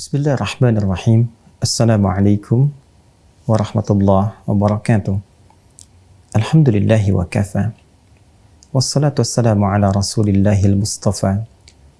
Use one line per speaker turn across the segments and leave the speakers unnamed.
Bismillahirrahmanirrahim. Assalamualaikum warahmatullahi wabarakatuh. Alhamdulillahi wa kafa. Wassalatu wassalamu ala rasulillahil mustafa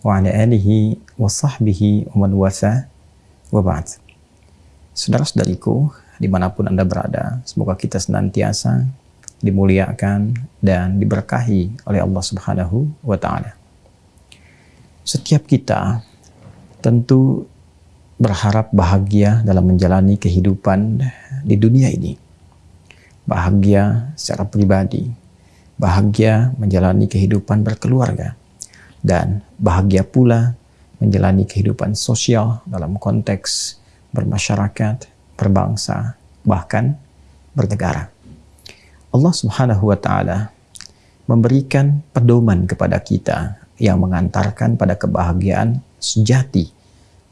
wa ala alihi wa sahbihi wa man wafa wa ba'd. Saudara-saudariku, di mana pun Anda berada, semoga kita senantiasa dimuliakan dan diberkahi oleh Allah Subhanahu wa Ta'ala. Setiap kita tentu berharap bahagia dalam menjalani kehidupan di dunia ini. Bahagia secara pribadi, bahagia menjalani kehidupan berkeluarga, dan bahagia pula menjalani kehidupan sosial dalam konteks bermasyarakat, berbangsa, bahkan bernegara. Allah Subhanahu wa taala memberikan pedoman kepada kita yang mengantarkan pada kebahagiaan sejati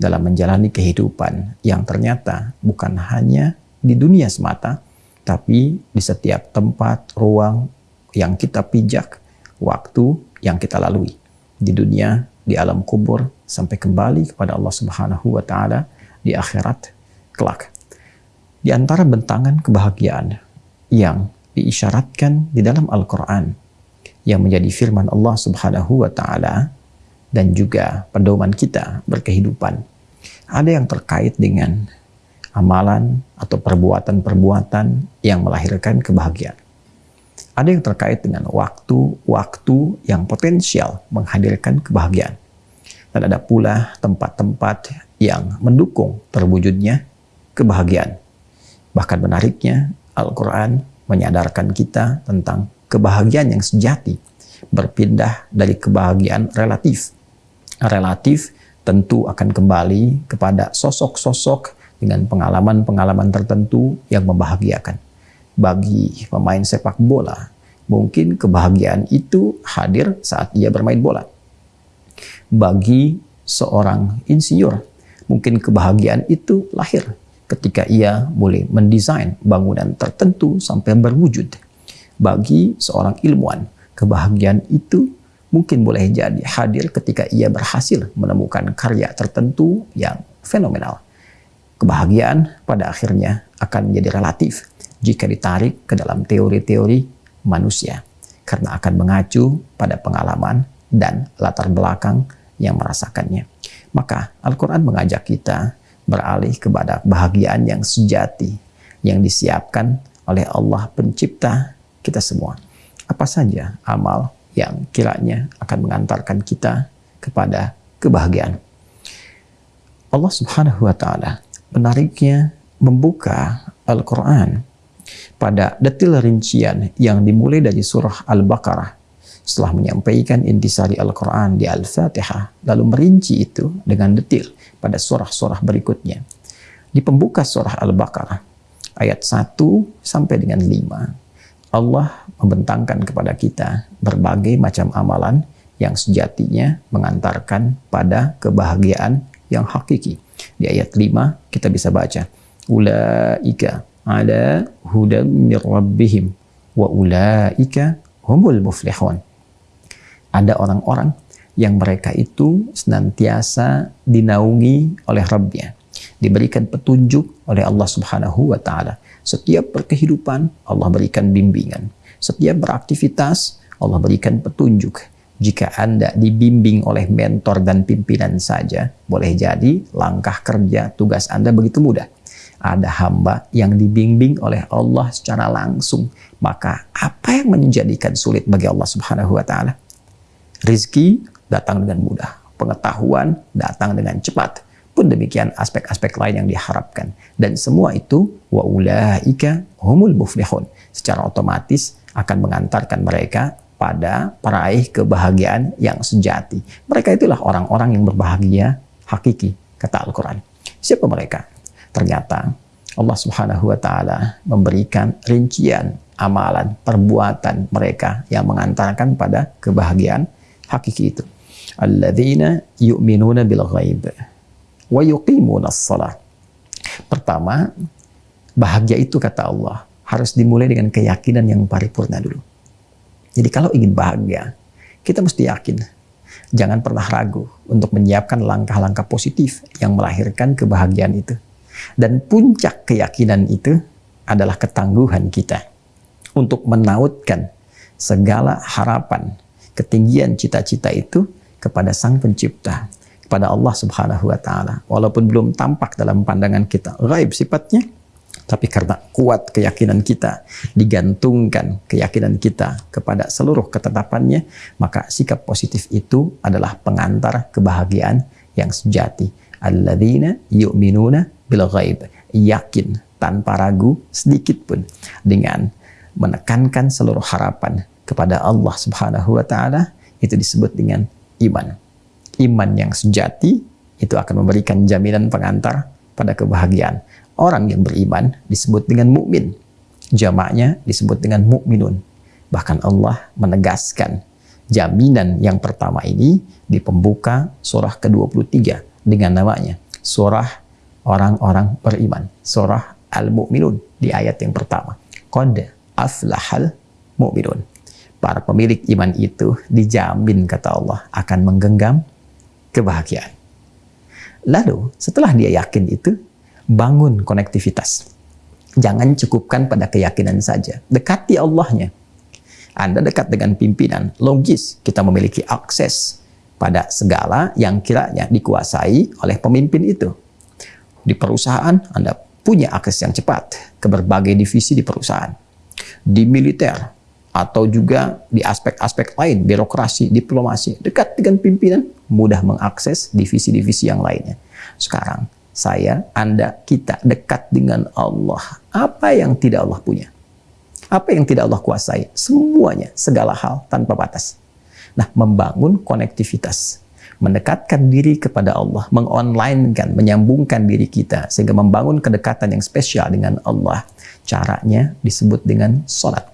dalam menjalani kehidupan yang ternyata bukan hanya di dunia semata, tapi di setiap tempat, ruang yang kita pijak, waktu yang kita lalui di dunia, di alam kubur, sampai kembali kepada Allah Subhanahu wa Ta'ala di akhirat kelak. Di antara bentangan kebahagiaan yang diisyaratkan di dalam Al-Quran yang menjadi firman Allah Subhanahu wa Ta'ala dan juga pedoman kita berkehidupan. Ada yang terkait dengan amalan atau perbuatan-perbuatan yang melahirkan kebahagiaan. Ada yang terkait dengan waktu-waktu yang potensial menghadirkan kebahagiaan. Dan ada pula tempat-tempat yang mendukung terwujudnya kebahagiaan. Bahkan menariknya, Al-Quran menyadarkan kita tentang kebahagiaan yang sejati berpindah dari kebahagiaan relatif relatif tentu akan kembali kepada sosok-sosok dengan pengalaman-pengalaman tertentu yang membahagiakan. Bagi pemain sepak bola, mungkin kebahagiaan itu hadir saat ia bermain bola. Bagi seorang insinyur, mungkin kebahagiaan itu lahir ketika ia boleh mendesain bangunan tertentu sampai berwujud. Bagi seorang ilmuwan, kebahagiaan itu mungkin boleh jadi hadir ketika ia berhasil menemukan karya tertentu yang fenomenal. Kebahagiaan pada akhirnya akan menjadi relatif jika ditarik ke dalam teori-teori manusia karena akan mengacu pada pengalaman dan latar belakang yang merasakannya. Maka Al-Quran mengajak kita beralih kepada kebahagiaan yang sejati yang disiapkan oleh Allah pencipta kita semua. Apa saja amal yang kiranya akan mengantarkan kita kepada kebahagiaan. Allah Subhanahu wa taala menariknya membuka Al-Qur'an pada detil rincian yang dimulai dari surah Al-Baqarah setelah menyampaikan intisari Al-Quran di Al-Fatihah, lalu merinci itu dengan detil pada surah-surah berikutnya. Di pembuka surah Al-Baqarah, ayat 1 sampai dengan 5, Allah membentangkan kepada kita berbagai macam amalan yang sejatinya mengantarkan pada kebahagiaan yang hakiki. Di ayat 5 kita bisa baca, Ulaika ala hudam mir wa ulaika humul muflihun. Ada orang-orang yang mereka itu senantiasa dinaungi oleh Rabbnya, diberikan petunjuk oleh Allah Subhanahu wa taala setiap berkehidupan, Allah berikan bimbingan. Setiap beraktivitas, Allah berikan petunjuk. Jika Anda dibimbing oleh mentor dan pimpinan saja, boleh jadi langkah kerja tugas Anda begitu mudah. Ada hamba yang dibimbing oleh Allah secara langsung. Maka apa yang menjadikan sulit bagi Allah subhanahu wa ta'ala? Rizki datang dengan mudah. Pengetahuan datang dengan cepat pun demikian aspek-aspek lain yang diharapkan. Dan semua itu wa ulaika humul muflihun. Secara otomatis akan mengantarkan mereka pada peraih kebahagiaan yang sejati. Mereka itulah orang-orang yang berbahagia hakiki, kata Al-Quran. Siapa mereka? Ternyata Allah subhanahu wa ta'ala memberikan rincian amalan, perbuatan mereka yang mengantarkan pada kebahagiaan hakiki itu. Alladzina yu'minuna bil ghaib wa yuqimuna salat. Pertama, bahagia itu kata Allah harus dimulai dengan keyakinan yang paripurna dulu. Jadi kalau ingin bahagia, kita mesti yakin Jangan pernah ragu untuk menyiapkan langkah-langkah positif yang melahirkan kebahagiaan itu. Dan puncak keyakinan itu adalah ketangguhan kita untuk menautkan segala harapan, ketinggian cita-cita itu kepada Sang Pencipta, kepada Allah Subhanahu wa taala. Walaupun belum tampak dalam pandangan kita gaib sifatnya, tapi karena kuat keyakinan kita, digantungkan keyakinan kita kepada seluruh ketetapannya, maka sikap positif itu adalah pengantar kebahagiaan yang sejati. Alladzina yu'minuna bil ghaib. Yakin tanpa ragu sedikit pun dengan menekankan seluruh harapan kepada Allah Subhanahu wa taala itu disebut dengan iman. Iman yang sejati itu akan memberikan jaminan pengantar pada kebahagiaan. Orang yang beriman disebut dengan mukmin. Jamaknya disebut dengan mukminun. Bahkan Allah menegaskan jaminan yang pertama ini di pembuka surah ke-23 dengan namanya surah orang-orang beriman. Surah Al-Mu'minun di ayat yang pertama. Qad aflahal mu'minun. Para pemilik iman itu dijamin kata Allah akan menggenggam kebahagiaan. Lalu setelah dia yakin itu, bangun konektivitas. Jangan cukupkan pada keyakinan saja. Dekati Allahnya. Anda dekat dengan pimpinan, logis kita memiliki akses pada segala yang kiranya dikuasai oleh pemimpin itu. Di perusahaan, Anda punya akses yang cepat ke berbagai divisi di perusahaan. Di militer, atau juga di aspek-aspek lain, birokrasi, diplomasi, dekat dengan pimpinan, mudah mengakses divisi-divisi yang lainnya. Sekarang, saya, Anda, kita dekat dengan Allah. Apa yang tidak Allah punya? Apa yang tidak Allah kuasai? Semuanya, segala hal tanpa batas. Nah, membangun konektivitas, mendekatkan diri kepada Allah, mengonlinekan, menyambungkan diri kita, sehingga membangun kedekatan yang spesial dengan Allah. Caranya disebut dengan sholat.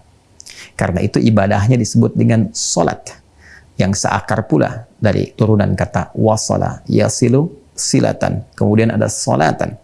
Karena itu ibadahnya disebut dengan sholat, yang seakar pula dari turunan kata wasala, yasilu, silatan. Kemudian ada solatan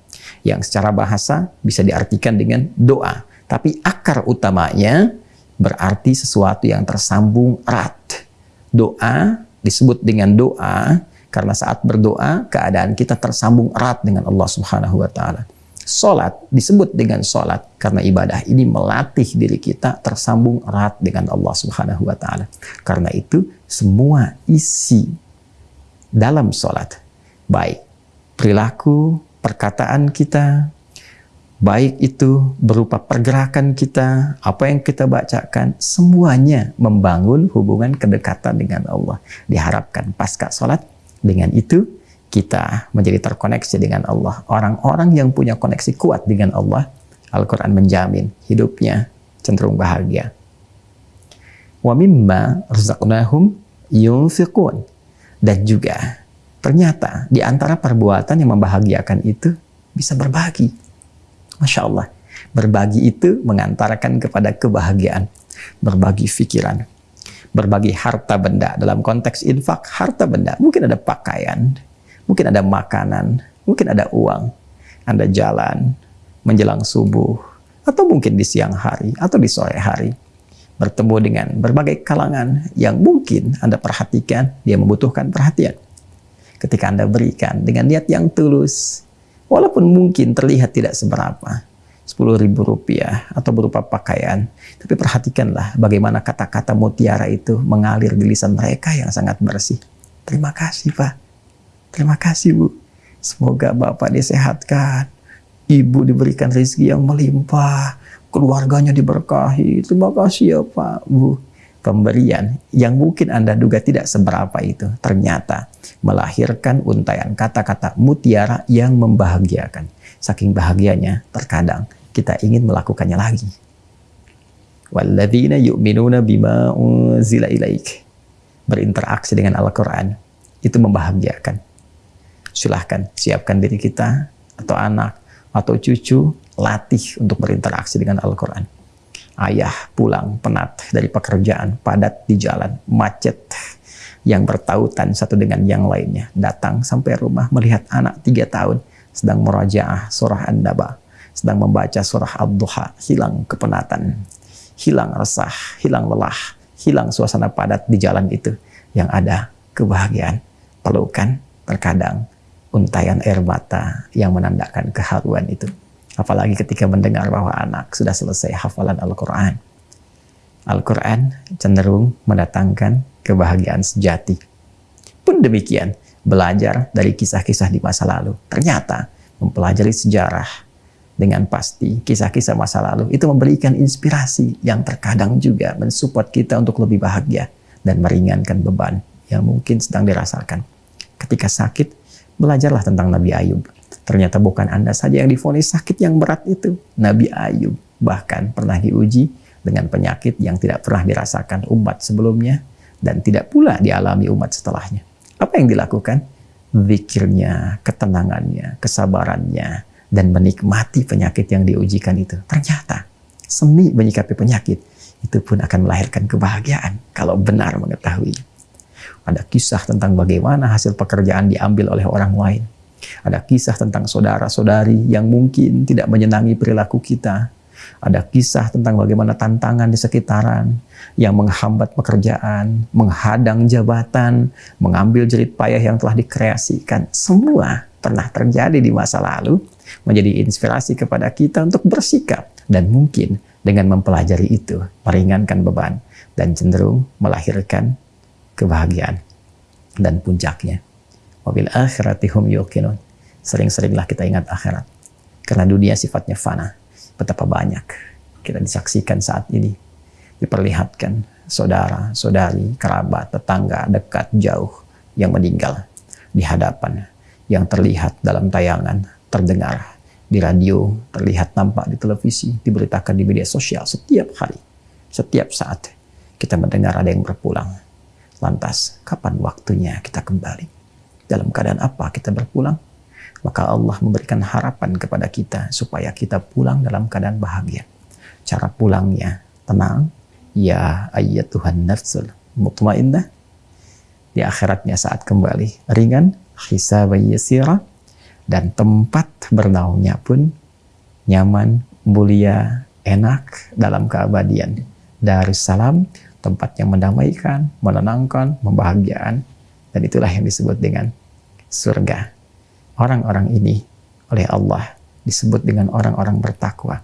yang secara bahasa bisa diartikan dengan doa. Tapi akar utamanya berarti sesuatu yang tersambung erat. Doa disebut dengan doa karena saat berdoa keadaan kita tersambung erat dengan Allah Subhanahu wa taala. Salat disebut dengan salat karena ibadah ini melatih diri kita tersambung erat dengan Allah Subhanahu wa taala. Karena itu semua isi dalam salat baik perilaku, perkataan kita, baik itu berupa pergerakan kita, apa yang kita bacakan, semuanya membangun hubungan kedekatan dengan Allah. Diharapkan pasca sholat, dengan itu kita menjadi terkoneksi dengan Allah. Orang-orang yang punya koneksi kuat dengan Allah, Al-Quran menjamin hidupnya cenderung bahagia. Wa mimma yunfiqun. Dan juga Ternyata di antara perbuatan yang membahagiakan itu bisa berbagi. Masya Allah. Berbagi itu mengantarkan kepada kebahagiaan. Berbagi pikiran. Berbagi harta benda. Dalam konteks infak, harta benda. Mungkin ada pakaian. Mungkin ada makanan. Mungkin ada uang. Anda jalan menjelang subuh. Atau mungkin di siang hari. Atau di sore hari. Bertemu dengan berbagai kalangan yang mungkin Anda perhatikan. Dia membutuhkan perhatian ketika Anda berikan dengan niat yang tulus. Walaupun mungkin terlihat tidak seberapa. 10 ribu rupiah atau berupa pakaian. Tapi perhatikanlah bagaimana kata-kata mutiara itu mengalir di lisan mereka yang sangat bersih. Terima kasih Pak. Terima kasih Bu. Semoga Bapak disehatkan. Ibu diberikan rezeki yang melimpah. Keluarganya diberkahi. Terima kasih ya Pak, Bu pemberian yang mungkin Anda duga tidak seberapa itu ternyata melahirkan untayan kata-kata mutiara yang membahagiakan. Saking bahagianya, terkadang kita ingin melakukannya lagi. Walladzina yu'minuna bima unzila ilaik. Berinteraksi dengan Al-Quran. Itu membahagiakan. Silahkan siapkan diri kita atau anak atau cucu latih untuk berinteraksi dengan Al-Quran Ayah pulang penat dari pekerjaan, padat di jalan, macet yang bertautan satu dengan yang lainnya. Datang sampai rumah melihat anak tiga tahun sedang merajaah surah An-Naba, sedang membaca surah Ad-Duha, hilang kepenatan, hilang resah, hilang lelah, hilang suasana padat di jalan itu. Yang ada kebahagiaan. Pelukan terkadang untayan air mata yang menandakan keharuan itu. Apalagi ketika mendengar bahwa anak sudah selesai hafalan Al-Quran. Al-Quran cenderung mendatangkan kebahagiaan sejati. Pun demikian, belajar dari kisah-kisah di masa lalu. Ternyata mempelajari sejarah dengan pasti kisah-kisah masa lalu itu memberikan inspirasi yang terkadang juga mensupport kita untuk lebih bahagia dan meringankan beban yang mungkin sedang dirasakan. Ketika sakit, belajarlah tentang Nabi Ayub. Ternyata bukan Anda saja yang difonis sakit yang berat itu. Nabi Ayub bahkan pernah diuji dengan penyakit yang tidak pernah dirasakan umat sebelumnya dan tidak pula dialami umat setelahnya. Apa yang dilakukan? Zikirnya, ketenangannya, kesabarannya, dan menikmati penyakit yang diujikan itu. Ternyata seni menyikapi penyakit itu pun akan melahirkan kebahagiaan kalau benar mengetahui. Ada kisah tentang bagaimana hasil pekerjaan diambil oleh orang lain. Ada kisah tentang saudara-saudari yang mungkin tidak menyenangi perilaku kita, ada kisah tentang bagaimana tantangan di sekitaran yang menghambat pekerjaan, menghadang jabatan, mengambil jerit payah yang telah dikreasikan. Semua pernah terjadi di masa lalu, menjadi inspirasi kepada kita untuk bersikap. Dan mungkin dengan mempelajari itu, meringankan beban dan cenderung melahirkan kebahagiaan dan puncaknya. Wabil akhiratihum yuqinun. Sering-seringlah kita ingat akhirat. Karena dunia sifatnya fana betapa banyak kita disaksikan saat ini diperlihatkan saudara, saudari, kerabat, tetangga, dekat, jauh yang meninggal di hadapan yang terlihat dalam tayangan, terdengar di radio, terlihat nampak di televisi, diberitakan di media sosial setiap hari, setiap saat kita mendengar ada yang berpulang. Lantas, kapan waktunya kita kembali? Dalam keadaan apa kita berpulang? maka Allah memberikan harapan kepada kita supaya kita pulang dalam keadaan bahagia. Cara pulangnya tenang, ya ayat Tuhan nafsul mutmainnah. Di akhiratnya saat kembali ringan, hisab yasira dan tempat bernaungnya pun nyaman, mulia, enak dalam keabadian. Darussalam, tempat yang mendamaikan, menenangkan, membahagiakan, dan itulah yang disebut dengan surga. Orang-orang ini oleh Allah disebut dengan orang-orang bertakwa.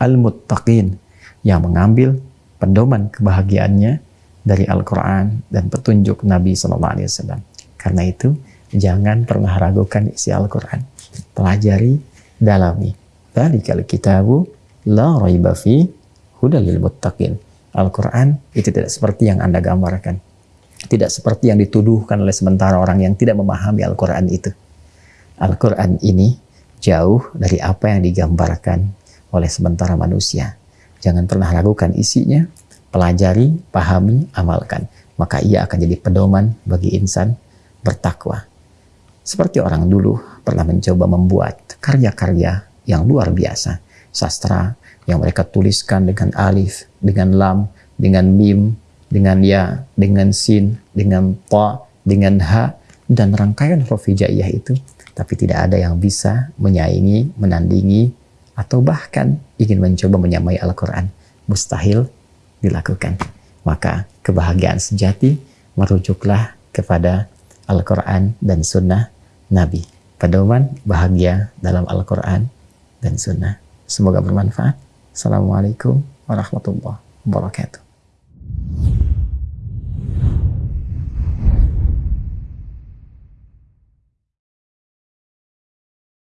Al-Muttaqin yang mengambil pedoman kebahagiaannya dari Al-Quran dan petunjuk Nabi SAW. Karena itu, jangan pernah ragukan isi Al-Quran. Pelajari, dalami. Dalikal kitabu la raiba fi hudalil muttaqin. Al-Quran itu tidak seperti yang Anda gambarkan. Tidak seperti yang dituduhkan oleh sementara orang yang tidak memahami Al-Quran itu. Al-Quran ini jauh dari apa yang digambarkan oleh sementara manusia. Jangan pernah ragukan isinya, pelajari, pahami, amalkan. Maka ia akan jadi pedoman bagi insan bertakwa. Seperti orang dulu pernah mencoba membuat karya-karya yang luar biasa. Sastra yang mereka tuliskan dengan alif, dengan lam, dengan mim, dengan ya, dengan sin, dengan ta, dengan ha, dan rangkaian huruf hijaiyah itu tapi tidak ada yang bisa menyaingi, menandingi, atau bahkan ingin mencoba menyamai Al-Quran. Mustahil dilakukan. Maka kebahagiaan sejati merujuklah kepada Al-Quran dan Sunnah Nabi. Pedoman bahagia dalam Al-Quran dan Sunnah. Semoga bermanfaat. Assalamualaikum warahmatullahi wabarakatuh.